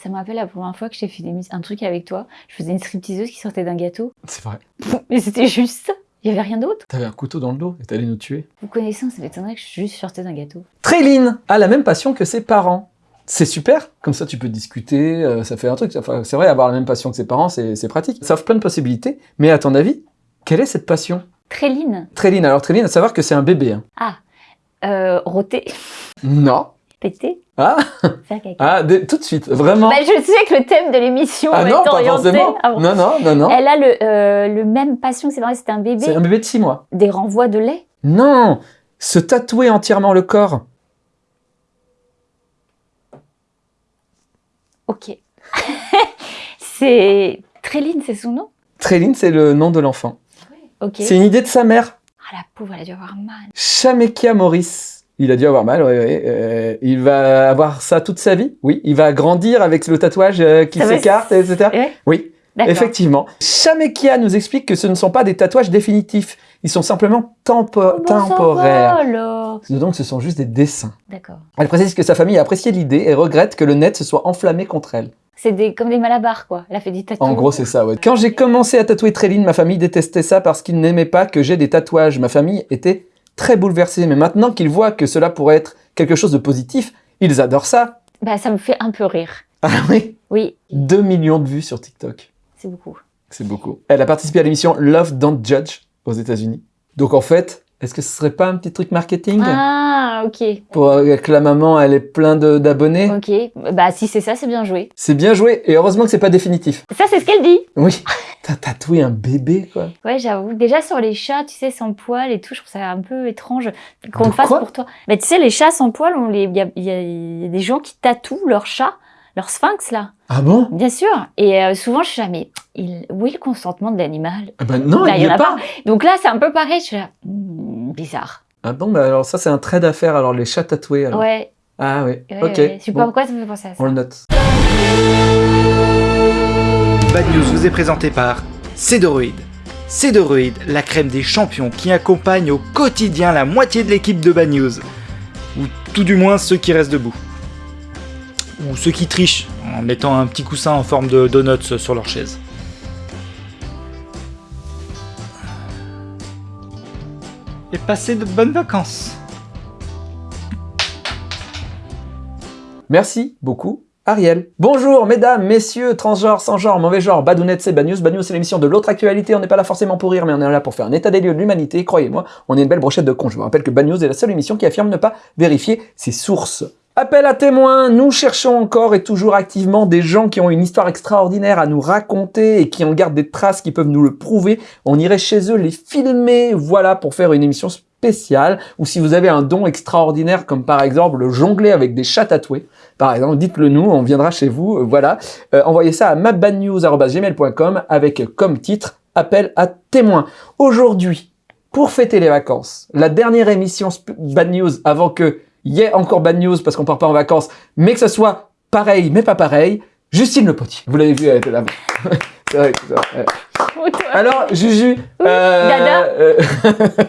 Ça me rappelle la première fois que j'ai fait des- un truc avec toi. Je faisais une stripteaseuse qui sortait d'un gâteau. C'est vrai. Mais c'était juste ça. Il y avait rien d'autre. T'avais un couteau dans le dos et t'allais nous tuer. Vous connaissant, ça m'étonnerait que je juste sortais d'un gâteau. Tréline a la même passion que ses parents. C'est super, comme ça tu peux discuter, euh, ça fait un truc. Enfin, c'est vrai, avoir la même passion que ses parents, c'est pratique. Ça offre plein de possibilités, mais à ton avis, quelle est cette passion? Tréline. Tréline, alors Tréline, à savoir que c'est un bébé. hein. Ah. Euh, roter. Non. Péter. Ah, ah dé- tout de suite, vraiment. Bah, je sais que le thème de l'émission ah est non, pas orienté. forcément. Ah bon. Non, non, non, non. Elle a le, euh, le même passion que ses parents, c'était un bébé. C'est un bébé de 6 mois. Des renvois de lait? Non Se tatouer entièrement le corps. Ok. c'est Tréline, c'est son nom? Tréline, c'est le nom de l'enfant. Ok. C'est une idée de sa mère. Ah la pauvre, elle a dû avoir mal. Chamekia Maurice. Il a dû avoir mal, ouais, ouais. Euh, il va avoir ça toute sa vie? Oui, il va grandir avec le tatouage euh, qui s'écarte, etc. Ouais, Oui, D'accord. effectivement. Chamekia nous explique que ce ne sont pas des tatouages définitifs. Ils sont simplement tempo- Bon, va, temporaires. Donc ce sont juste des dessins. D'accord. Elle précise que sa famille a apprécié l'idée et regrette que le net se soit enflammé contre elle. C'est des, comme des malabars, quoi. Elle a fait des tatouages. En gros, c'est ça, ouais. Quand j'ai commencé à tatouer Tréline, ma famille détestait ça parce qu'ils n'aimaient pas que j'ai des tatouages. Ma famille était très bouleversée. Mais maintenant qu'ils voient que cela pourrait être quelque chose de positif, ils adorent ça. Bah, ça me fait un peu rire. Ah oui? Oui, 2 millions de vues sur TikTok. c'est beaucoup. C'est beaucoup. Elle a participé à l'émission Love Don't Judge aux États-Unis. Donc en fait, est-ce que ce serait pas un petit truc marketing? Ah, ok. pour euh, que la maman elle ait plein d'abonnés? Ok. Bah, si c'est ça, c'est bien joué. C'est bien joué et heureusement que c'est pas définitif. Ça, c'est ce qu'elle dit. Oui. T'as tatoué un bébé quoi. Ouais, j'avoue. Déjà, sur les chats, tu sais, sans poils et tout, je trouve ça un peu étrange qu'on le fasse pour toi. Mais tu sais, les chats sans poils, il y, a, y y des gens qui tatouent leur chat, leur sphinx, là. Ah bon? Bien sûr. Et euh, souvent, je suis là, mais il... où est le consentement de l'animal? Ah bah non, Bah, il y y en a pas. Donc là, c'est un peu pareil. Je suis là, hmm, bizarre. Ah bon, bah alors ça c'est un trait d'affaire, alors les chats tatoués alors. Ouais, Ah oui, ouais, ok. ouais. Je sais pas Bon, pourquoi ça me fait penser à ça. on le note. Bad News vous est présenté par Cédoroid. Cédoroid, la crème des champions qui accompagne au quotidien la moitié de l'équipe de Bad News. Ou tout du moins ceux qui restent debout. Ou ceux qui trichent en mettant un petit coussin en forme de donuts sur leur chaise. Et passez de bonnes vacances. Merci beaucoup, Ariel. Bonjour, mesdames, messieurs, transgenres, sans genre, mauvais genre, Badounet, c'est Bad News. Bad News, c'est l'émission de l'autre actualité. On n'est pas là forcément pour rire, mais on est là pour faire un état des lieux de l'humanité. Croyez-moi, on est une belle brochette de cons. Je vous rappelle que Bad News est la seule émission qui affirme ne pas vérifier ses sources. Appel à témoins, nous cherchons encore et toujours activement des gens qui ont une histoire extraordinaire à nous raconter et qui en gardent des traces qui peuvent nous le prouver. On irait chez eux les filmer, voilà, pour faire une émission spéciale. Ou si vous avez un don extraordinaire, comme par exemple le jongler avec des chats tatoués, par exemple, dites-le nous, on viendra chez vous, euh, voilà. Euh, envoyez ça à mapbadnews.gmail.com avec comme titre appel à témoins. Aujourd'hui, pour fêter les vacances, la dernière émission Bad News avant que y ait encore Bad News parce qu'on part pas en vacances, mais que ce soit pareil mais pas pareil, Justine Le Potier. Vous l'avez vu, elle était là. C'est vrai, c'est vrai. Alors, Juju, euh, euh,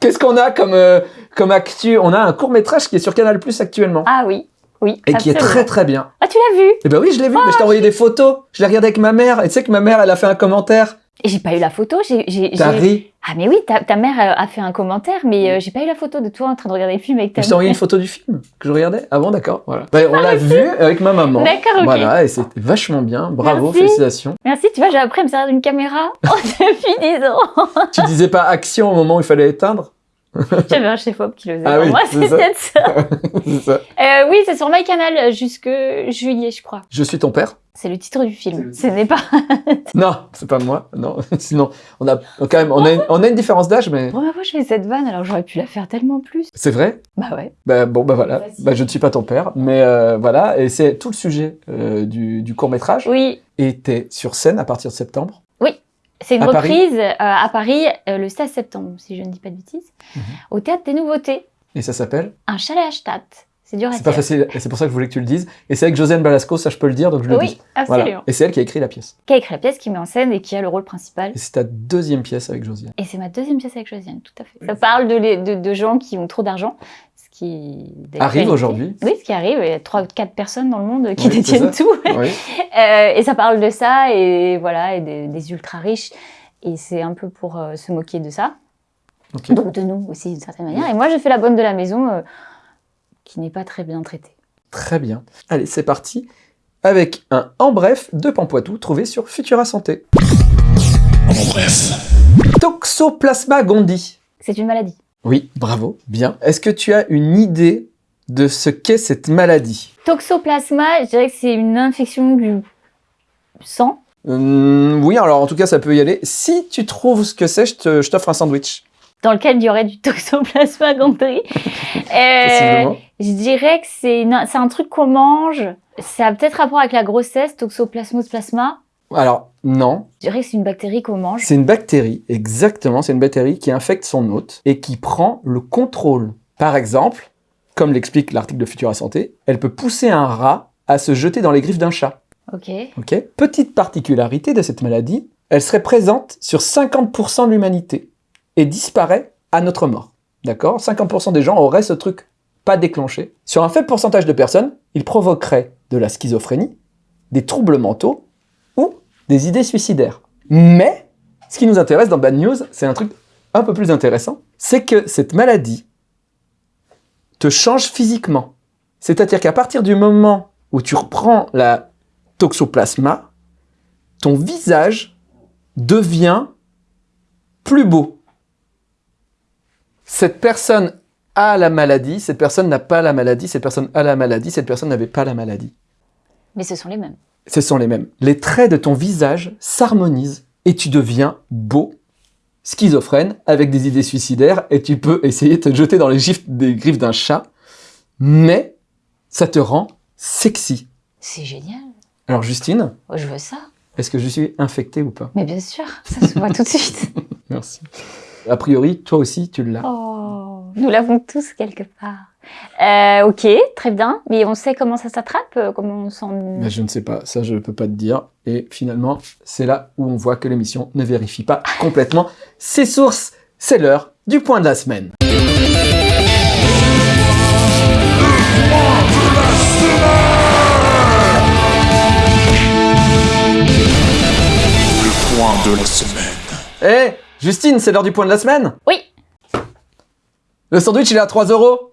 qu'est-ce qu'on a comme, euh, comme actu? On a un court métrage qui est sur Canal Plus actuellement Ah oui, oui. et qui est très très bien. Ah, tu l'as vu? Eh ben oui, je l'ai vu, mais je t'ai envoyé des photos. Je l'ai regardé avec ma mère. Et tu sais que ma mère, elle a fait un commentaire. Et j'ai pas eu la photo. J'ai, j'ai, T'as ri? Ah mais oui, ta, ta mère euh, a fait un commentaire, mais euh, j'ai pas eu la photo de toi en train de regarder le film avec ta Je t'ai envoyé mère. une photo du film que je regardais. Ah bon, d'accord. Voilà. Ben, on l'a vu avec ma maman. D'accord, ok. Voilà, et c'était vachement bien. Bravo, Merci. félicitations. Merci, tu vois, j'ai appris à me servir d'une caméra depuis 10 ans. tu disais pas action au moment où il fallait éteindre? J'avais un chef-op qui le faisait Ah pour oui, moi, c'est peut-être ça. C'est ça. Euh, oui, c'est sur MyCanal euh, jusque juillet, je crois. Je suis ton père C'est le titre du film. Ce n'est pas. Non, c'est pas moi. Non, sinon, on a quand même, on a une, on a une différence d'âge, mais Pour ma fois, je fais cette vanne, alors j'aurais pu la faire tellement plus. c'est vrai? Bah ouais. Bah, bon, bah voilà. Bah, je ne suis pas ton père, mais euh, voilà. Et c'est tout le sujet euh, du, du court métrage. Oui, Et t'es sur scène à partir de septembre. C'est une À reprise euh, à Paris euh, le 16 septembre, si je ne dis pas de bêtises, Mhm. au Théâtre des Nouveautés. Et ça s'appelle Un chalet à Stadt. C'est dur à C'est pas facile, et c'est pour ça que je voulais que tu le dises. Et c'est avec Josiane Balasco, ça je peux le dire, donc je le Oui, dis. absolument. Voilà. Et c'est elle qui a écrit la pièce. Qui a écrit la pièce, qui met en scène et qui a le rôle principal. Et c'est ta deuxième pièce avec Josiane. Et c'est ma deuxième pièce avec Josiane, tout à fait. Ça parle de, les- de, de gens qui ont trop d'argent, qui Arrive aujourd'hui. Oui, ce qui arrive. Il y a 3-4 personnes dans le monde qui Oui, détiennent ça. tout. Oui. Euh, et ça parle de ça et voilà, et des, des ultra riches. Et c'est un peu pour euh, se moquer de ça. Donc de nous aussi d'une certaine manière. Et moi, je fais la bonne de la maison euh, qui n'est pas très bien traitée. Très bien. Allez, c'est parti. Avec un en bref de Pampoitou trouvé sur Futura Santé. En bref. Toxoplasma gondii. C'est une maladie. Oui, bravo, bien. Est-ce que tu as une idée de ce qu'est cette maladie? Toxoplasma, je dirais que c'est une infection du sang. Hum, Oui, alors en tout cas, ça peut y aller. Si tu trouves ce que c'est, je t'offre un sandwich. dans lequel il y aurait du toxoplasma gondii. Euh, je dirais que c'est un truc qu'on mange. Ça a peut-être rapport avec la grossesse, toxoplasmos plasma. Alors, non. Je dirais que c'est une bactérie qu'on mange. C'est une bactérie, exactement, c'est une bactérie qui infecte son hôte et qui prend le contrôle. Par exemple, comme l'explique l'article de Futura Santé, elle peut pousser un rat à se jeter dans les griffes d'un chat. Ok. Ok Petite particularité de cette maladie, elle serait présente sur 50% de l'humanité et disparaît à notre mort. D'accord? 50% des gens auraient ce truc pas déclenché. Sur un faible pourcentage de personnes, il provoquerait de la schizophrénie, des troubles mentaux des idées suicidaires. Mais, ce qui nous intéresse dans Bad News, c'est un truc un peu plus intéressant, c'est que cette maladie te change physiquement. C'est-à-dire qu'à partir du moment où tu reprends la toxoplasma, ton visage devient plus beau. Cette personne a la maladie, cette personne n'a pas la maladie, cette personne a la maladie, cette personne n'avait pas la maladie. Mais ce sont les mêmes. Ce sont les mêmes. Les traits de ton visage s'harmonisent et tu deviens beau, schizophrène, avec des idées suicidaires et tu peux essayer de te jeter dans les des griffes d'un chat, mais ça te rend sexy. C'est génial. Alors Justine, Oh, je veux ça. est-ce que je suis infecté ou pas? Mais bien sûr, ça se voit tout de suite. Merci. A priori, toi aussi, tu l'as. Oh, nous l'avons tous quelque part. Euh, ok, très bien. Mais on sait comment ça s'attrape euh, Comment on s'en... Mais je ne sais pas, ça je ne peux pas te dire. Et finalement, c'est là où on voit que l'émission ne vérifie pas complètement ses sources. C'est l'heure du point de la semaine. Le point de la semaine. Eh, Justine, c'est l'heure du point de la semaine? Oui. Le sandwich, il est à 3 euros.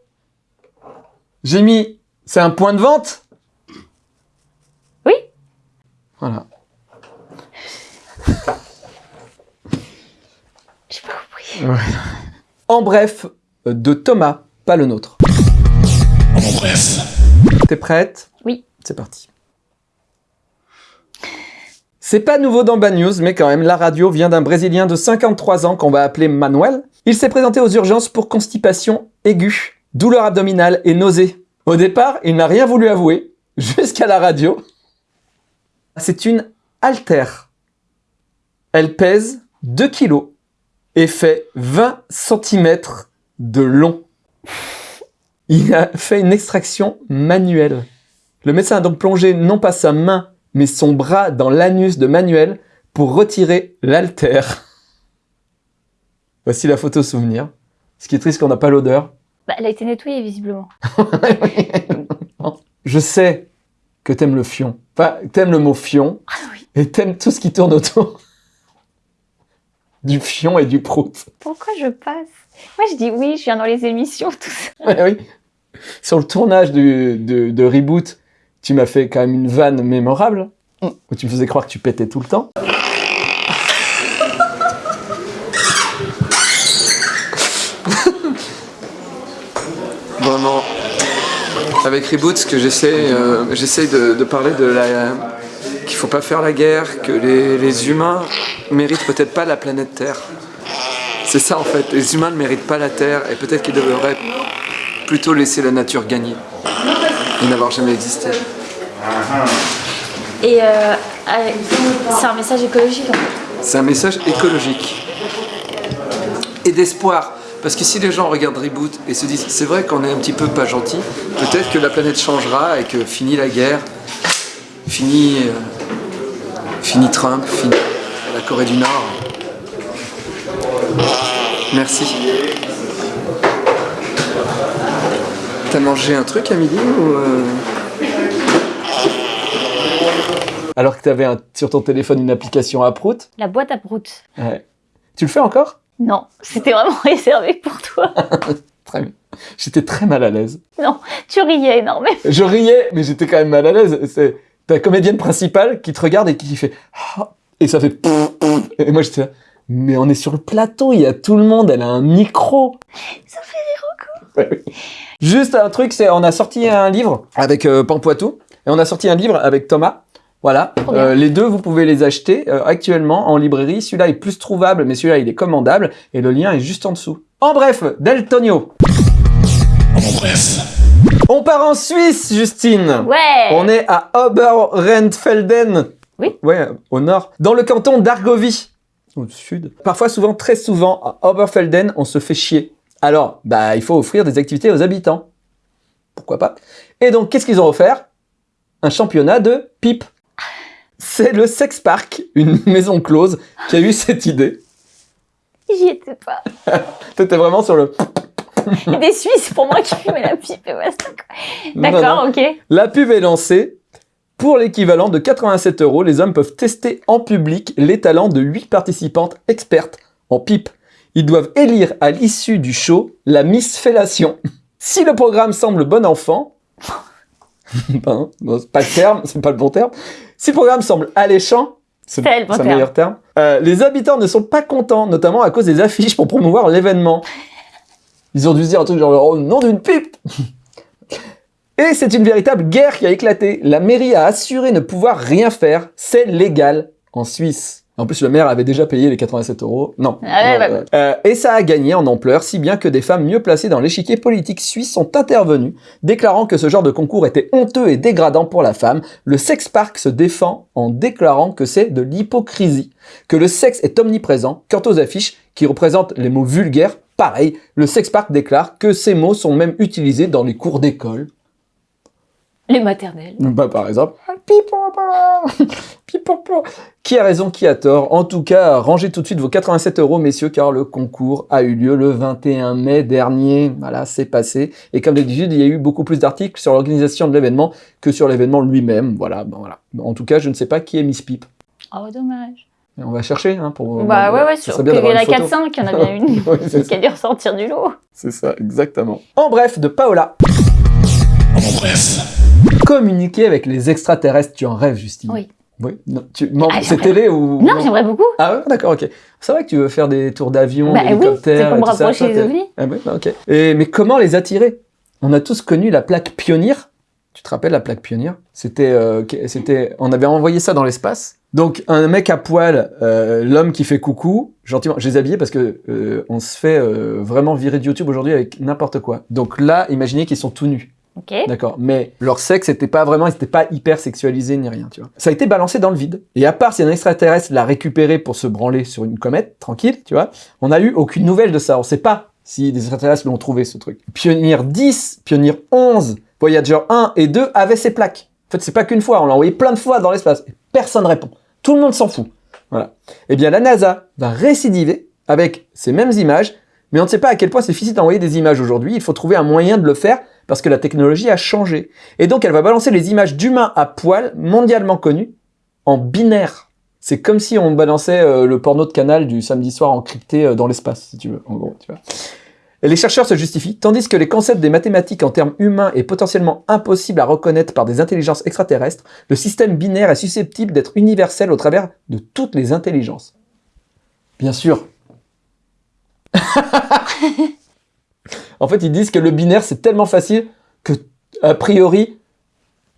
J'ai mis, c'est un point de vente? Oui. Voilà. J'ai pas compris. En bref, euh, de Thomas, pas le nôtre. En bref. T'es prête? Oui. C'est parti. C'est pas nouveau dans Bad News, mais quand même, la radio vient d'un Brésilien de 53 ans qu'on va appeler Manuel. Il s'est présenté aux urgences pour constipation aiguë, douleur abdominale et nausée. Au départ, il n'a rien voulu avouer, jusqu'à la radio. C'est une altère. Elle pèse 2 kilos et fait 20 cm de long. Il a fait une extraction manuelle. Le médecin a donc plongé non pas sa main, mais son bras dans l'anus de Manuel pour retirer l'altère. Voici la photo souvenir. Ce qui est triste qu'on n'a pas l'odeur. Bah, elle a été nettoyée visiblement. Je sais que t'aimes le fion. Enfin, t'aimes le mot fion. Ah oui. Et t'aimes tout ce qui tourne autour du fion et du prout. Pourquoi je passe? Moi je dis oui, je viens dans les émissions, tout ça. Ouais, oui. Sur le tournage du- de, de Reboot, tu m'as fait quand même une vanne mémorable, où tu me faisais croire que tu pétais tout le temps. Vraiment, avec Reboot, ce que j'essaie, euh, j'essaie de, de parler de la qu'il faut pas faire la guerre, que les, les humains méritent peut-être pas la planète Terre. C'est ça en fait, les humains ne méritent pas la Terre et peut-être qu'ils devraient plutôt laisser la nature gagner et n'avoir jamais existé. Et euh, c'est un message écologique en fait. C'est un message écologique et d'espoir. Parce que si les gens regardent Reboot et se disent c'est vrai qu'on est un petit peu pas gentil, peut-être que la planète changera et que fini la guerre, fini, euh, fini Trump, fini la Corée du Nord. Merci. T'as mangé un truc à midi ou... euh? Alors que t'avais un- sur ton téléphone une application à prout La boîte à prout. Ouais. Tu le fais encore? Non, c'était vraiment réservé pour toi. Très bien. J'étais très mal à l'aise. Tu riais énormément. Je riais, mais j'étais quand même mal à l'aise. C'est ta comédienne principale qui te regarde et qui fait Ah et ça fait et moi j'étais là, mais on est sur le plateau, il y a tout le monde, elle a un micro. Ça fait Ouais, oui. Juste un truc, c'est on a sorti un livre avec euh, Pampoitou et on a sorti un livre avec Thomas. Voilà. Euh, les deux vous pouvez les acheter euh, actuellement en librairie. Celui-là est plus trouvable, mais celui-là il est commandable et le lien est juste en dessous. En bref, Deltonio. En bref. On part en Suisse, Justine. Ouais. On est à Oberrentfelden. Oui. Ouais, au nord. Dans le canton d'Argovie. Au sud. Parfois, souvent, très souvent, à Oberfelden, on se fait chier. Alors, bah, il faut offrir des activités aux habitants. Pourquoi pas Et donc, qu'est-ce qu'ils ont offert? Un championnat de pipe. C'est le Sex Park, une maison close, qui a eu cette idée. J'y étais pas. T'étais vraiment sur le... Des Suisses pour moi qui fumaient la pipe et D'accord, ok. La pub est lancée. Pour l'équivalent de 87 euros, les hommes peuvent tester en public les talents de 8 participantes expertes en pipe. Ils doivent élire à l'issue du show la Miss Fellation. Si le programme semble bon enfant, ben, non, c'est pas le terme, c'est pas le bon terme. Si le programme semble alléchant, c'est le bon terme. meilleur terme. euh, les habitants ne sont pas contents, notamment à cause des affiches pour promouvoir l'événement. Ils ont dû se dire un truc genre oh, nom d'une pipe. Et c'est une véritable guerre qui a éclaté. La mairie a assuré ne pouvoir rien faire. C'est légal en Suisse. En plus, le maire avait déjà payé les 87 euros. Non. Ah ouais, Non, bah, euh, euh, et ça a gagné en ampleur, si bien que des femmes mieux placées dans l'échiquier politique suisse sont intervenues, déclarant que ce genre de concours était honteux et dégradant pour la femme. Le Sex Park se défend en déclarant que c'est de l'hypocrisie, que le sexe est omniprésent. Quant aux affiches, qui représentent les mots vulgaires, pareil, le Sex Park déclare que ces mots sont même utilisés dans les cours d'école. Les maternelles. Bah, par exemple. Qui a raison, qui a tort? En tout cas, rangez tout de suite vos 87 euros, messieurs, car le concours a eu lieu le 21 mai dernier. Voilà, c'est passé. Et comme d'habitude, il y a eu beaucoup plus d'articles sur l'organisation de l'événement que sur l'événement lui-même. Voilà, ben voilà. En tout cas, je ne sais pas qui est Miss Pipe. Oh, dommage. Et On va chercher, hein, pour... bah ouais, ouais, sur serait bien qu'il y en d'avoir a une photo. 4-5, il y en a bien une Oui, qui a dû ressortir du lot. c'est ça, exactement. En bref, de Paola. En bref. Communiquer avec les extraterrestres, tu en rêves, Justine? Oui. Oui. Non, tu... Ah, c'est télé ou... Non, j'aimerais beaucoup. Ah ouais, d'accord, ok. C'est vrai que tu veux faire des tours d'avion, Bah oui, d'hélicoptère, pour et tout ça, toi, ovnis. Ah bah, ok. Et, mais comment les attirer? On a tous connu la plaque pionnière. Tu te rappelles la plaque pionnière? C'était, euh, c'était, on avait envoyé ça dans l'espace. Donc un mec à poil, euh, l'homme qui fait coucou, gentiment, je les habillais parce que euh, on se fait euh, vraiment virer de YouTube aujourd'hui avec n'importe quoi. Donc là, imaginez qu'ils sont tout nus. D'accord. Mais leur sexe n'était pas vraiment, ils pas hyper sexualisés ni rien, tu vois. Ça a été balancé dans le vide. Et à part si un extraterrestre l'a récupéré pour se branler sur une comète, tranquille, tu vois, on n'a eu aucune nouvelle de ça. On sait pas si des extraterrestres l'ont trouvé, ce truc. Pionnier 10, Pionnier 11, Voyager 1 et 2 avaient ces plaques. En fait, c'est pas qu'une fois, on l'a envoyé plein de fois dans l'espace. Et personne répond. Tout le monde s'en fout. Voilà. Eh bien, la NASA va récidiver avec ces mêmes images, mais on ne sait pas à quel point c'est difficile d'envoyer des images aujourd'hui. Il faut trouver un moyen de le faire parce que la technologie a changé. Et donc, elle va balancer les images d'humains à poil, mondialement connus, en binaire. C'est comme si on balançait euh, le porno de canal du samedi soir encrypté euh, dans l'espace, si tu veux, en gros, tu vois. Et les chercheurs se justifient, tandis que les concepts des mathématiques en termes humains est potentiellement impossible à reconnaître par des intelligences extraterrestres, le système binaire est susceptible d'être universel au travers de toutes les intelligences. Bien sûr. en fait, ils disent que le binaire, c'est tellement facile que, a priori,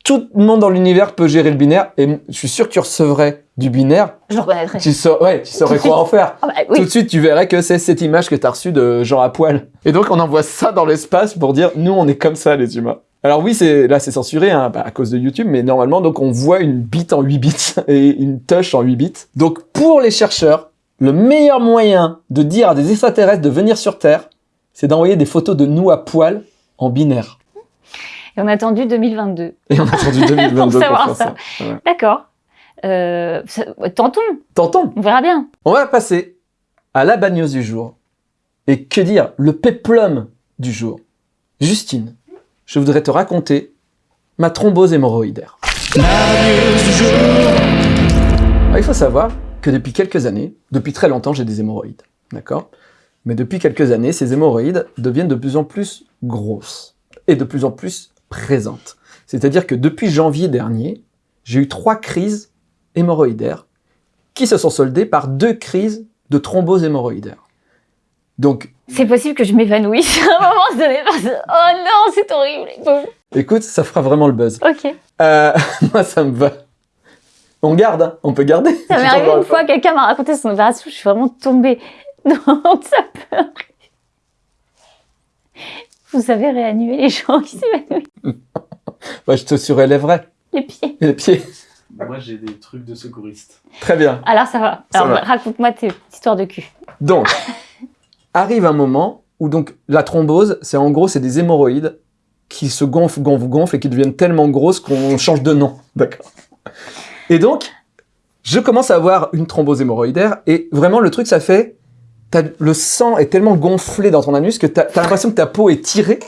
tout le monde dans l'univers peut gérer le binaire, et je suis sûr que tu recevrais du binaire, Je le reconnaîtrais. tu, sa- ouais, tu saurais quoi en faire. Ah bah Tout de suite, tu verrais que c'est cette image que tu as reçue de Jean à poil. Et donc, on envoie ça dans l'espace pour dire, nous, on est comme ça, les humains. Alors oui, c'est là, c'est censuré hein, bah, à cause de YouTube, mais normalement, donc, on voit une bite en 8 bits et une touch en 8 bits. Donc, pour les chercheurs, le meilleur moyen de dire à des extraterrestres de venir sur Terre, c'est d'envoyer des photos de nous à poil en binaire. Et on a attendu 2022. Et on a attendu 2022 pour, savoir ça. D'accord. Euh, tentons, Tentons on verra bien. On va passer à la bad news du jour. Et que dire Le péplum du jour. Justine, je voudrais te raconter ma thrombose hémorroïdaire. Alors, il faut savoir que depuis quelques années, depuis très longtemps, j'ai des hémorroïdes. D'accord? Mais depuis quelques années, ces hémorroïdes deviennent de plus en plus grosses et de plus en plus présentes. C'est-à-dire que depuis janvier dernier, j'ai eu trois crises hémorroïdaires qui se sont soldées par deux crises de thrombose hémorroïdaire. Donc, C'est possible que je m'évanouisse à un moment donné parce que oh non, c'est horrible. écoute, ça fera vraiment le buzz. Ok. Euh, moi, ça me va. On garde, hein on peut garder. Ça m'est arrivé une fois, quelqu'un m'a raconté son opération, je suis vraiment tombée. Donc ça peut arriver. Vous savez réanimer les gens qui s'évanouissent. Ouais, je te surélèverai les pieds. les pieds. Moi, j'ai des trucs de secouriste. Très bien. Alors ça va. Ça Alors raconte-moi tes histoires de cul. Donc, arrive un moment où donc la thrombose, c'est en gros, c'est des hémorroïdes qui se gonflent, gonflent, gonflent et qui deviennent tellement grosses qu'on change de nom. D'accord. Et donc, je commence à avoir une thrombose hémorroïdaire et vraiment le truc, ça fait, le sang est tellement gonflé dans ton anus que t'as as, l'impression que ta peau est tirée.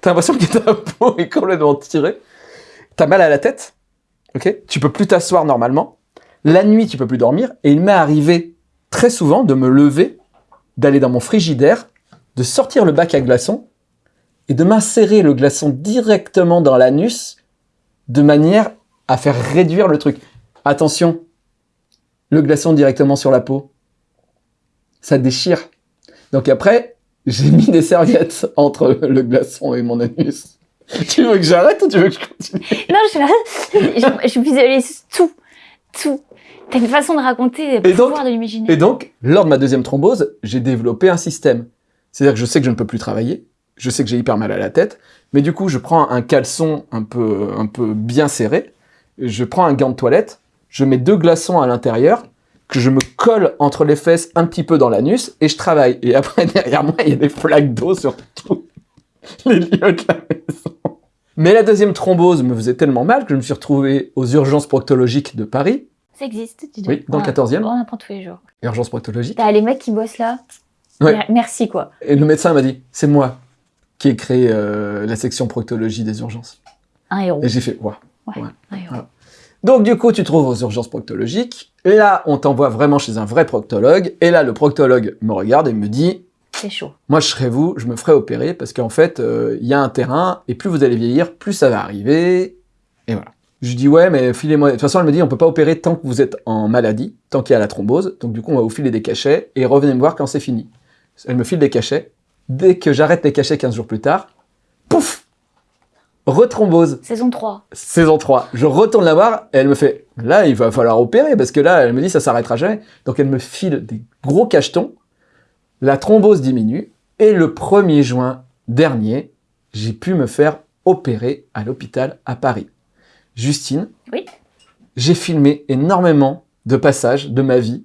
T'as l'impression que ta peau est complètement tirée. T'as mal à la tête. Ok? Tu peux plus t'asseoir normalement. La nuit, tu peux plus dormir. Et il m'est arrivé très souvent de me lever, d'aller dans mon frigidaire, de sortir le bac à glaçons et de m'insérer le glaçon directement dans l'anus de manière à faire réduire le truc. Attention, le glaçon directement sur la peau, ça déchire. Donc après, j'ai mis des serviettes entre le glaçon et mon anus. Tu veux que j'arrête ou tu veux que je continue? Non, je suis là. je, je visualise tout. Tout. T'as une façon de raconter le Et donc- pouvoir de l'imaginaire. Et donc, lors de ma deuxième thrombose, j'ai développé un système. C'est-à-dire que je sais que je ne peux plus travailler, je sais que j'ai hyper mal à la tête, mais du coup, je prends un caleçon un peu, un peu bien serré, je prends un gant de toilette, je mets deux glaçons à l'intérieur, que je me colle entre les fesses un petit peu dans l'anus, et je travaille. Et après, derrière moi, il y a des flaques d'eau sur tous les lieux de la maison. Mais la deuxième thrombose me faisait tellement mal que je me suis retrouvé aux urgences proctologiques de Paris, Ça existe, dis donc. Oui, dans le Ouais. 14e. On apprend tous les jours. urgences proctologiques. T'as les mecs qui bossent là. Ouais. Mer- Merci quoi. Et le médecin m'a dit, c'est moi qui ai créé euh, la section proctologie des urgences. Un héros. Et j'ai fait, waouh. Un héros. Donc du coup, tu te trouves aux urgences proctologiques. Là, on t'envoie vraiment chez un vrai proctologue. Et là, le proctologue me regarde et me dit, C'est chaud. moi, je serais vous, je me ferais opérer parce qu'en fait, euh, il y a un terrain et plus vous allez vieillir, plus ça va arriver. Et voilà. Je dis ouais, mais filez-moi. De toute façon, elle me dit on peut pas opérer tant que vous êtes en maladie, tant qu'il y a la thrombose. Donc du coup, on va vous filer des cachets et revenez me voir quand c'est fini. Elle me file des cachets. Dès que j'arrête les cachets 15 jours plus tard, pouf, rethrombose. Saison 3. Saison 3. Je retourne la voir et elle me fait là, il va falloir opérer parce que là, elle me dit ça s'arrêtera jamais. Donc elle me file des gros cachetons. La thrombose diminue et le 1er juin dernier, j'ai pu me faire opérer à l'hôpital à Paris. Justine, Oui. j'ai filmé énormément de passages de ma vie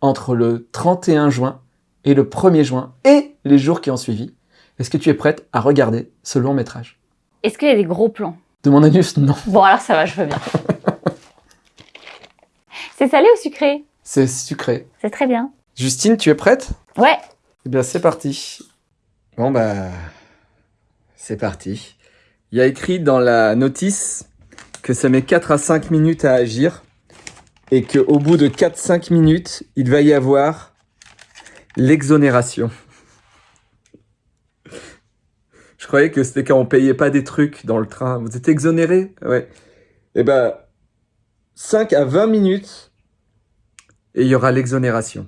entre le 31 juin et le 1er juin et les jours qui ont suivi. Est-ce que tu es prête à regarder ce long métrage? Est-ce qu'il y a des gros plans? De mon anus, non. Bon alors ça va, je veux bien. C'est salé ou sucré? C'est sucré. C'est très bien. Justine, tu es prête? Ouais. Eh bien, c'est parti. Bon, bah. C'est parti. Il y a écrit dans la notice que ça met 4 à 5 minutes à agir et qu'au bout de 4-5 minutes, il va y avoir l'exonération. Je croyais que c'était quand on payait pas des trucs dans le train. Vous êtes exonéré? Ouais. Eh ben, 5 à 20 minutes et il y aura l'exonération.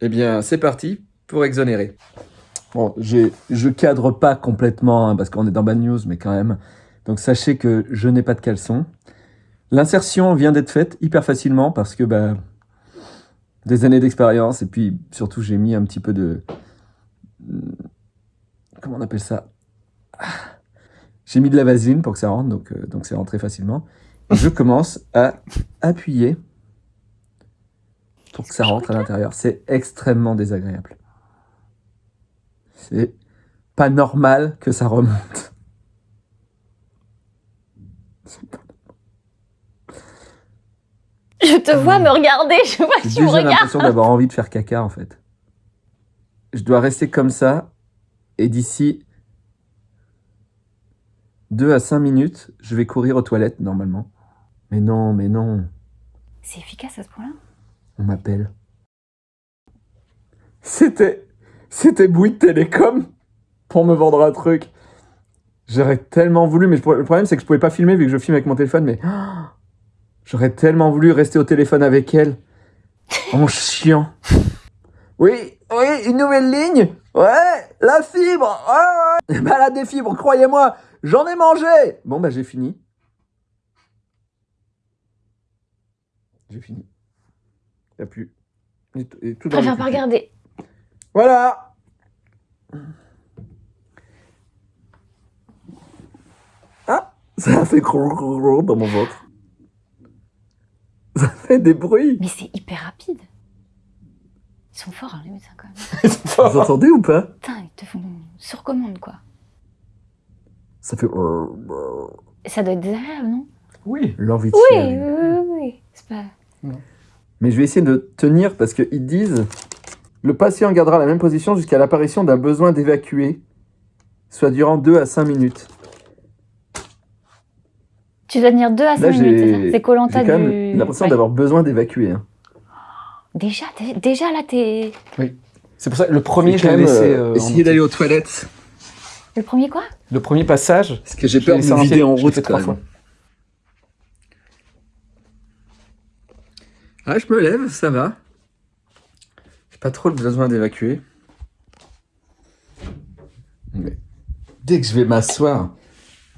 Eh bien, c'est parti pour exonérer. Bon, j'ai- je cadre pas complètement hein, parce qu'on est dans Bad News, mais quand même. Donc sachez que je n'ai pas de caleçon. L'insertion vient d'être faite hyper facilement parce que bah, des années d'expérience et puis surtout j'ai mis un petit peu de comment on appelle ça? J'ai mis de la vaseline pour que ça rentre, donc euh, donc c'est rentré facilement. Et je commence à appuyer pour que ça rentre à l'intérieur. C'est extrêmement désagréable. C'est pas normal que ça remonte. Je te vois me regarder, je vois que J'ai tu me regardes. l'impression d'avoir envie de faire caca en fait. Je dois rester comme ça et d'ici 2 à 5 minutes, je vais courir aux toilettes normalement. Mais non, mais non, C'est efficace à ce point-là? On m'appelle. C'était. C'était Bouygues Télécom pour me vendre un truc. J'aurais tellement voulu, mais le problème c'est que je pouvais pas filmer vu que je filme avec mon téléphone, mais. J'aurais tellement voulu rester au téléphone avec elle. En chiant. Oui, oui, une nouvelle ligne Ouais, la fibre Ouais, ouais Bah la des fibres, croyez-moi, j'en ai mangé Bon bah j'ai fini. J'ai fini. Y a plus. Et t- et tout préfère pas regarder. Voilà Ah Ça a fait gros gros gros dans mon ventre. Ça fait des bruits. Mais c'est hyper rapide. Ils sont forts, hein, les médecins, quand même. Vous entendez ou pas? Putain, ils te font sur commande, quoi. Ça fait... Et ça doit être désagréable, non? Oui. L'envie de Oui, oui, oui, oui. C'est pas... Mais je vais essayer de tenir parce qu'ils disent le patient gardera la même position jusqu'à l'apparition d'un besoin d'évacuer, soit durant 2 à 5 minutes. Tu dois tenir 2 à 5 Là, minutes, c'est ça? j'ai C'est Colanta j'ai quand du... même l'impression Ouais. d'avoir besoin d'évacuer. hein. Déjà, déjà là, t'es... C'est pour ça le premier, je l'ai laissé. euh, euh, essayer d'aller aux toilettes. Le premier quoi? Le premier passage. Parce que j'ai peur de me en vider route quand trois même. fois. Ah, je me lève, ça va. J'ai pas trop le besoin d'évacuer. Mais dès que je vais m'asseoir,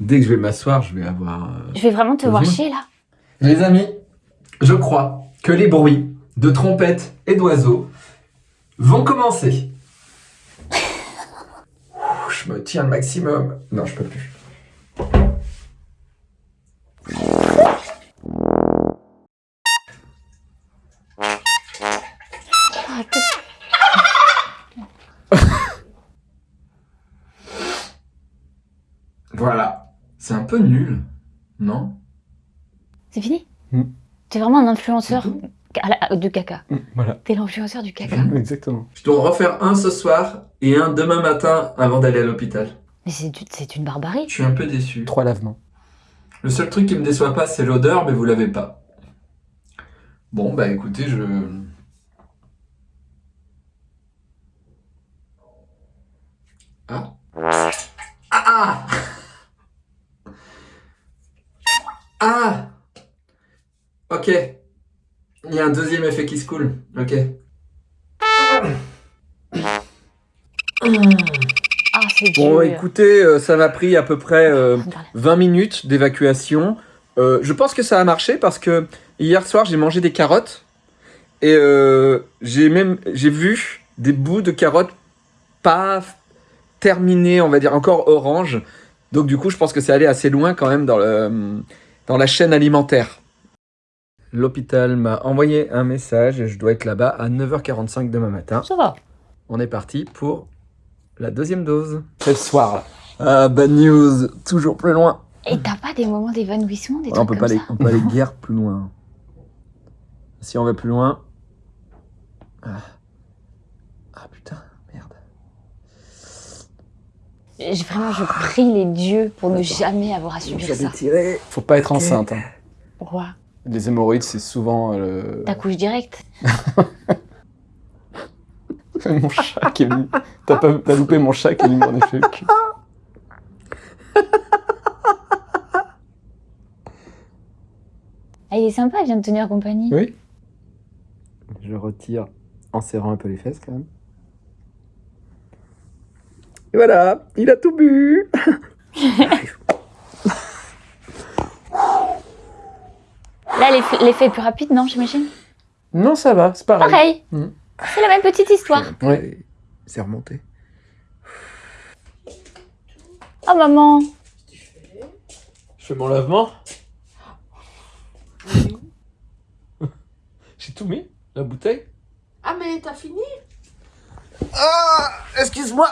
dès que je vais m'asseoir, je vais avoir. euh, Je vais vraiment te voir chier, là. Les amis, je crois que les bruits de trompettes et d'oiseaux vont commencer. Ouh, Je me tiens le maximum. Non, je peux plus. Voilà. C'est un peu nul, non? C'est fini? Mm. T'es vraiment un influenceur la- de caca. Voilà. T'es l'influenceur du caca. Exactement. Je dois en refaire un ce soir et un demain matin avant d'aller à l'hôpital. Mais c'est du- c'est une barbarie. Je suis un peu déçu. Trois lavements. Le seul truc qui me déçoit pas, c'est l'odeur, mais vous l'avez pas. Bon, bah écoutez, je. Ah. Ah Ah Ah Ok. Il y a un deuxième effet qui se coule. Ok. Ah, c'est dur. Bon, écoutez, euh, ça m'a pris à peu près euh, On parle. 20 minutes d'évacuation. Euh, je pense que ça a marché parce que hier soir, j'ai mangé des carottes et euh, j'ai même j'ai vu des bouts de carottes pas terminés, on va dire encore orange. Donc du coup, je pense que c'est allé assez loin quand même dans le dans la chaîne alimentaire. L'hôpital m'a envoyé un message et je dois être là-bas à 9h45 demain matin. Ça va. On est parti pour la deuxième dose. C'est le soir, là. Ah, bad news, toujours plus loin. Et t'as pas des moments d'évanouissement, des on trucs peut comme pas ça aller, on peut aller guère plus loin. Si on va plus loin. Ah, Ah, putain, merde. Je- Vraiment, je prie les dieux pour ne jamais avoir à subir ça. tiré. Faut pas être enceinte. hein. Pourquoi Les hémorroïdes, c'est souvent euh, le... T'accouches direct. mon chat qui est venu. T'as pas loupé mon chat qui est venu m'en effet. Ah, il est sympa, il vient de tenir compagnie. Oui. Je retire en serrant un peu les fesses quand même. Et voilà, il a tout bu. Là, l'effet est plus rapide, non, j'imagine? Non, ça va, c'est pareil. Pareil. Mhm. C'est la même petite histoire. Ouais. C'est remonté. Oh, maman. Je fais mon lavement. J'ai tout mis La bouteille Ah, mais t'as fini? Ah, excuse-moi.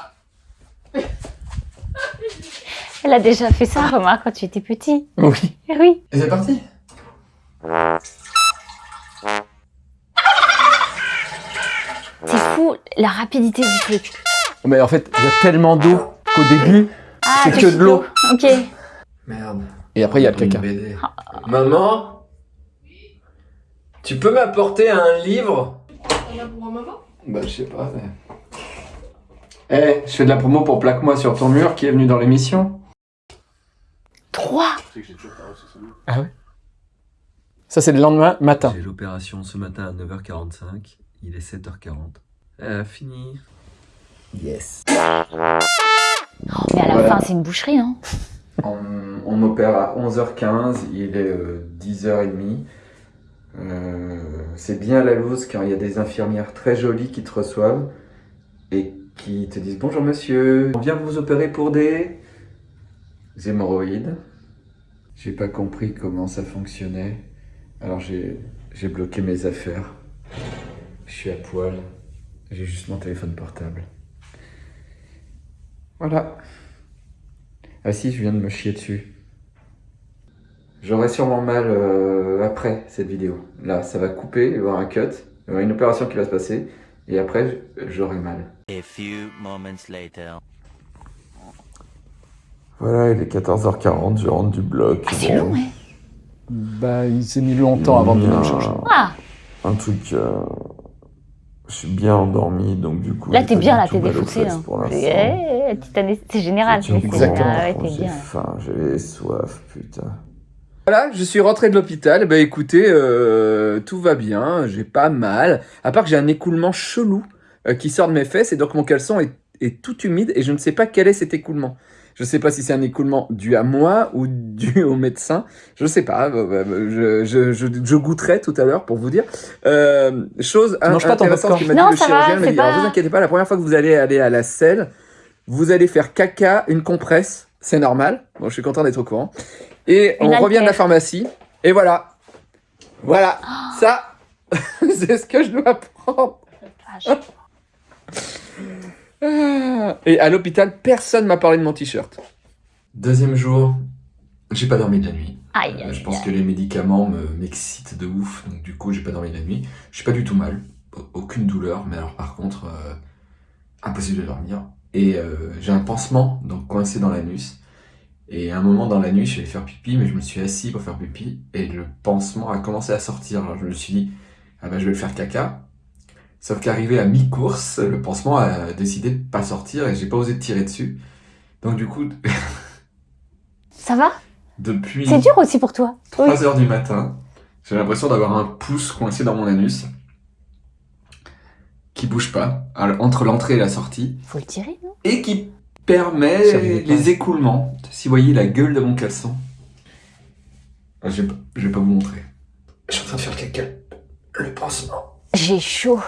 Elle a déjà fait ça, remarque, quand tu étais petit. Oui. Oui. Et c'est parti. C'est fou, la rapidité du truc. Mais en fait, il y a tellement d'eau qu'au début, Ah, C'est tu que de l'eau. Ok. Merde. Et après, il y a le caca. Maman Tu peux m'apporter un livre? Bah, je sais pas. Eh, je fais de la promo pour Plaque-moi sur ton mur qui est venu dans l'émission. 3 Ah ouais? Ça, c'est le lendemain matin. J'ai l'opération ce matin à 9h45. Il est 7h40. Euh, fini. Yes. Mais à la Voilà. fin, c'est une boucherie, non On, on m'opère à 11h15, il est euh, 10h30. Euh, c'est bien la loose quand il y a des infirmières très jolies qui te reçoivent et qui te disent bonjour monsieur, on vient vous opérer pour des hémorroïdes. J'ai pas compris comment ça fonctionnait, alors j'ai bloqué mes affaires. Je suis à poil, j'ai juste mon téléphone portable. Voilà. Ah si, je viens de me chier dessus. J'aurai sûrement mal euh, après cette vidéo. Là, ça va couper, il va y avoir un cut, il va y avoir une opération qui va se passer, et après, j'aurai mal. A few moments later. Voilà, il est 14h40, je rentre du bloc. Ah, c'est long, ouais. Bah, il s'est mis longtemps avant de venir me chercher. Ah, Un truc. euh, Je suis bien endormi, donc du coup. là, t'es bien, là, t'es défoncé, là. pour l'instant. Eh, petite année- C'est c'est- Exactement. ah ouais, t'es J'ai bien. faim, j'ai soif, putain. Voilà, je suis rentré de l'hôpital, bah écoutez, euh, tout va bien, j'ai pas mal, à part que j'ai un écoulement chelou euh, qui sort de mes fesses, et donc mon caleçon est, est tout humide, et je ne sais pas quel est cet écoulement. Je sais pas si c'est un écoulement dû à moi ou dû au médecin. Je sais pas. euh, euh, Je, je, je, je goûterai tout à l'heure pour vous dire. Euh, chose manges pas intéressante que m'a dit Non, le va, chirurgien. c'est dit, alors, pas- vous inquiétez pas, la première fois que vous allez aller à la selle, vous allez faire caca, une compresse. C'est normal. Bon, je suis content d'être au courant. Et Une on revient de la pharmacie. Et voilà. Voilà. Ça, c'est ce que je dois prendre. Ah. Et à l'hôpital, personne m'a parlé de mon t-shirt. Deuxième jour, j'ai pas dormi de la nuit. Aïe, Euh, aïe, je pense aïe. que les médicaments me m'excitent de ouf, donc du coup j'ai pas dormi de la nuit. Je suis pas du tout mal, Au- aucune douleur, mais alors par contre, euh, impossible de dormir. Et euh, j'ai un pansement donc coincé dans l'anus. Et à un moment dans la nuit, je vais faire pipi, mais je me suis assis pour faire pipi, et le pansement a commencé à sortir. Alors je me suis dit, ah bah je vais le faire caca. Sauf qu'arrivé à mi-course, le pansement a décidé de pas sortir et j'ai pas osé tirer dessus. Donc du coup, Ça va? Depuis... C'est dur aussi pour toi. Oui. 3 heures du matin, j'ai l'impression d'avoir un pouce coincé dans mon anus qui bouge pas entre l'entrée et la sortie Faut le tirer, non? Et qui permet les écoulements. Si vous voyez la gueule de mon caleçon, Ah, je vais pas, je vais pas vous montrer. Je suis en train de faire caca. Le pansement. J'ai chaud.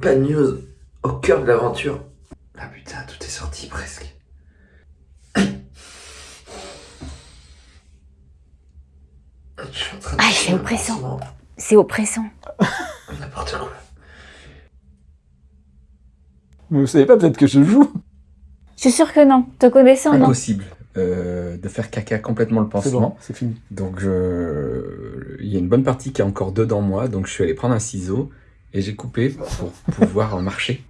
Bad news au cœur de l'aventure. Ah putain, tout est sorti presque. Je suis en train de Ah, c'est oppressant. C'est oppressant. N'importe quoi. Mais vous savez pas, peut-être que je joue. Je suis sûre que non. Te connaissant, non. Impossible euh, de faire caca complètement le C'est pansement. bon, c'est fini. Donc je... il y a une bonne partie qui est encore dedans moi, donc je suis allé prendre un ciseau et j'ai coupé pour pouvoir en marcher.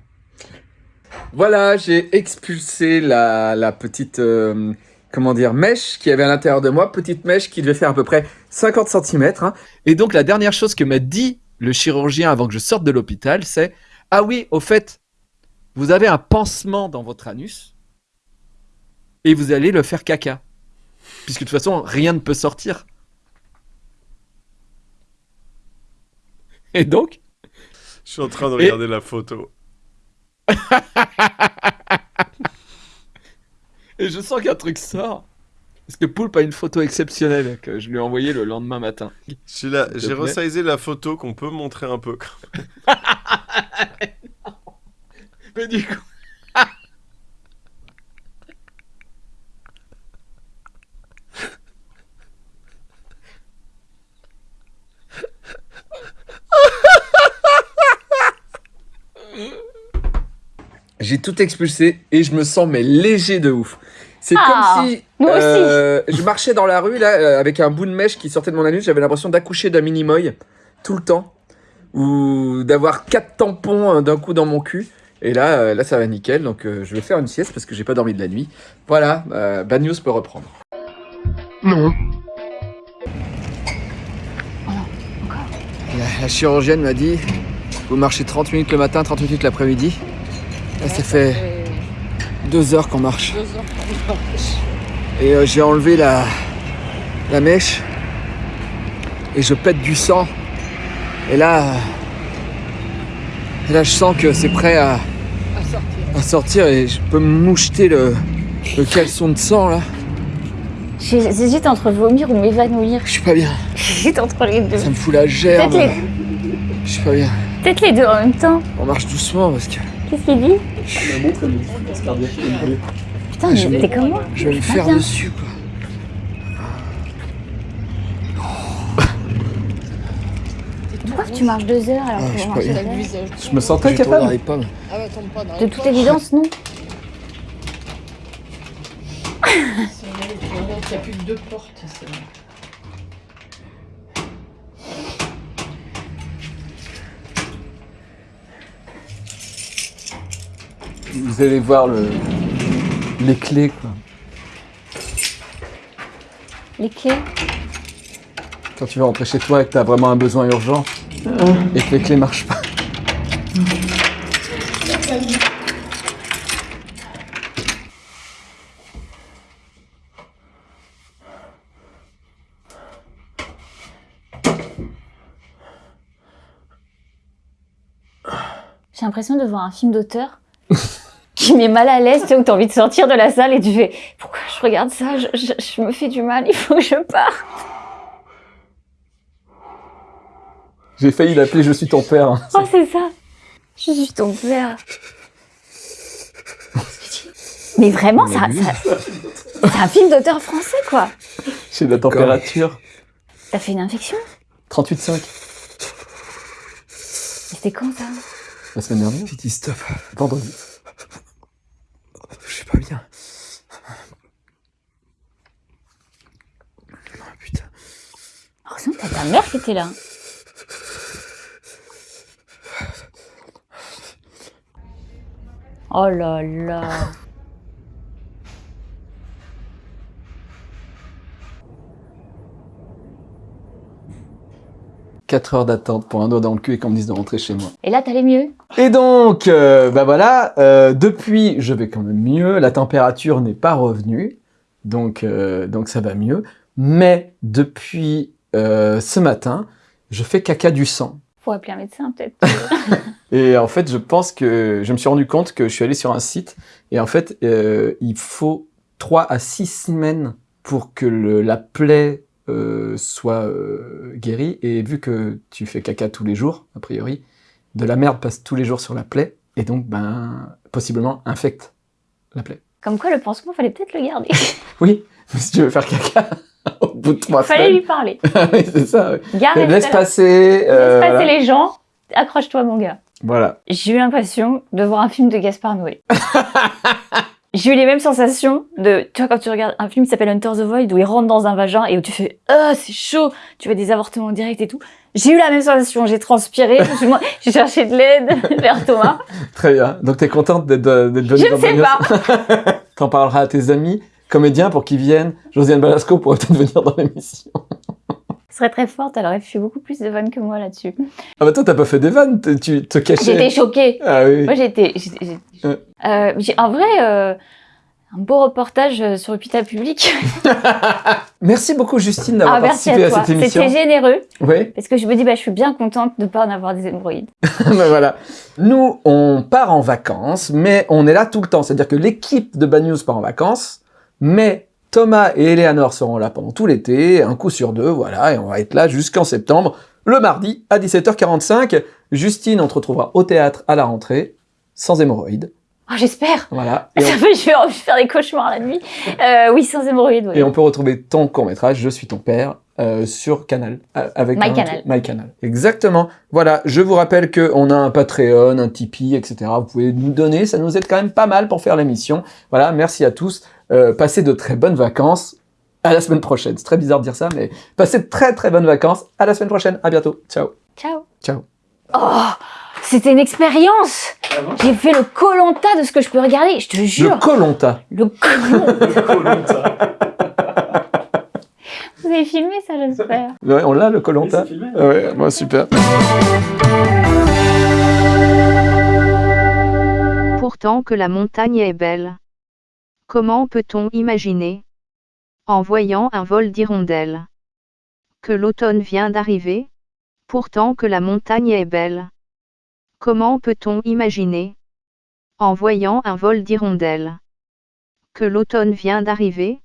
Voilà, j'ai expulsé la, la petite euh, comment dire mèche qui avait à l'intérieur de moi, petite mèche qui devait faire à peu près 50 cm. Et donc la dernière chose que m'a dit le chirurgien avant que je sorte de l'hôpital, c'est ah oui, au fait, vous avez un pansement dans votre anus et vous allez le faire caca. Puisque de toute façon, rien ne peut sortir. Et donc, Je suis en train de Et- regarder la photo. et je sens qu'un truc sort. Parce que Poulpe a une photo exceptionnelle que je lui ai envoyée le lendemain matin. J'ai resizé la photo qu'on peut montrer un peu. Mais du coup... J'ai tout expulsé et je me sens mais léger de ouf. C'est Ah, comme si euh, je marchais dans la rue là euh, avec un bout de mèche qui sortait de mon anus. J'avais l'impression d'accoucher d'un mini moy tout le temps ou d'avoir quatre tampons euh, d'un coup dans mon cul. Et là, euh, là, ça va nickel. Donc, euh, je vais faire une sieste parce que j'ai pas dormi de la nuit. Voilà, euh, Bad News peut reprendre. Non. La, la chirurgienne m'a dit vous marchez 30 minutes le matin, 30 minutes l'après-midi. Là, ça fait deux heures qu'on marche. Et euh, j'ai enlevé la, la mèche et je pète du sang. Et là, euh, et là je sens que c'est prêt à, à sortir et je peux me moucheter le, le caleçon de sang là. J'hésite entre vomir ou m'évanouir. Je suis pas bien. J'hésite entre les deux. Ça me fout la gerbe. Peut-être Je suis pas bien. Peut-être les deux en même temps. On marche doucement parce que Qu'est-ce qu'il dit. Putain, je mais vais- t'es comme moi. je vais me faire bien. dessus quoi. Pourquoi tu marches deux heures alors Ah, que je pas heures Je me sens très capable. les pommes. Ah ouais, tombe pas dans De toute évidence, non. Il n'y a plus que deux portes. Vous allez voir le... les clés, quoi. Les clés. Quand tu vas rentrer chez toi et que t'as vraiment un besoin urgent et que les clés marchent pas. J'ai l'impression de voir un film d'auteur qui met mal à l'aise, tu sais, où t'as envie de sortir de la salle et tu fais pourquoi je regarde ça, je me fais du mal, il faut que je parte. J'ai failli l'appeler Je suis ton père. Oh, c'est ça. Je suis ton père. Mais vraiment, ça, ça- c'est un film d'auteur français, quoi. J'ai de la température. T'as fait une infection 38,5. Mais C'était quand, ça? La semaine dernière. J'ai dit stop. Vendredi. Je suis pas bien. Oh, putain. Heureusement que t'as ta mère qui était là. Oh là là. 4 heures d'attente pour un doigt dans le cul et qu'on me dise de rentrer chez moi. Et là, t'allais mieux? Et donc, euh, bah voilà, euh, depuis, je vais quand même mieux. La température n'est pas revenue, donc, euh, donc ça va mieux. Mais depuis euh, ce matin, je fais caca du sang. Faut appeler un médecin, peut-être. Et en fait, je pense que je me suis rendu compte que je suis allé sur un site et en fait, euh, il faut 3 à 6 semaines pour que le- la plaie euh, soit euh, guérie. Et vu que tu fais caca tous les jours, a priori, de la merde passe tous les jours sur la plaie et donc, ben, possiblement infecte la plaie. Comme quoi, le pansement, fallait peut-être le garder. Oui, si tu veux faire caca au bout de 3 fallait semaines. lui parler. oui, c'est ça. Garde Laisse passer. euh, Laisse passer voilà. les gens. Accroche-toi, mon gars. Voilà. J'ai eu l'impression de voir un film de Gaspard Noé. J'ai eu les mêmes sensations de, tu vois, quand tu regardes un film qui s'appelle Hunter the Void, où il rentre dans un vagin et où tu fais, ah, c'est chaud, tu vois des avortements directs et tout. J'ai eu la même sensation, j'ai transpiré, j'ai cherché de l'aide vers Thomas. Très bien. Donc, t'es contente d'être d'être venue Je ne sais pas. T'en parleras à tes amis comédiens pour qu'ils viennent. Josiane Balasco pourrait peut-être venir dans l'émission. Ce serait très forte, elle aurait fait beaucoup plus de vannes que moi là-dessus. Ah bah toi, t'as pas fait des vannes, tu te cachais. J'étais choquée. Ah oui. Moi, j'étais. Euh, j'ai- en vrai, euh, un beau reportage euh, sur l'hôpital public. Merci beaucoup Justine d'avoir Ah, participé à à, cette émission. C'était généreux. Oui, Parce que je me dis, bah, je suis bien contente de ne pas en avoir des hémorroïdes. bah voilà. Nous, on part en vacances, mais on est là tout le temps. C'est-à-dire que l'équipe de Bad News part en vacances, mais Thomas et Eleanor seront là pendant tout l'été, un coup sur deux, voilà, et on va être là jusqu'en septembre, le mardi à 17h45. Justine, on te retrouvera au théâtre à la rentrée, sans hémorroïdes. Oh, j'espère. Voilà. Ça on, fait, je vais envie de faire des cauchemars la nuit. Euh, oui, sans hémorroïdes. et on peut retrouver ton court-métrage, Je suis ton père, euh, sur Canal. euh, Avec un- MyCanal. MyCanal. Exactement. Voilà, je vous rappelle qu'on a un Patreon, un Tipeee, etc. Vous pouvez nous donner, ça nous aide quand même pas mal pour faire l'émission. Voilà, merci à tous. Euh, passez de très bonnes vacances. À la semaine prochaine. C'est très bizarre de dire ça, mais passez de très très bonnes vacances. À la semaine prochaine. À bientôt. Ciao. Ciao. Ciao. Oh, c'était une expérience. J'ai fait le colanta de ce que je peux regarder, je te Le jure. Colonta. Le colanta. Vous avez filmé ça, j'espère. Ouais, on l'a le Colonta. Ouais, moi super. Pourtant que la montagne est belle. Comment peut-on imaginer En voyant un vol d'hirondelles. Que l'automne vient d'arriver Pourtant que la montagne est belle. Comment peut-on imaginer En voyant un vol d'hirondelles. Que l'automne vient d'arriver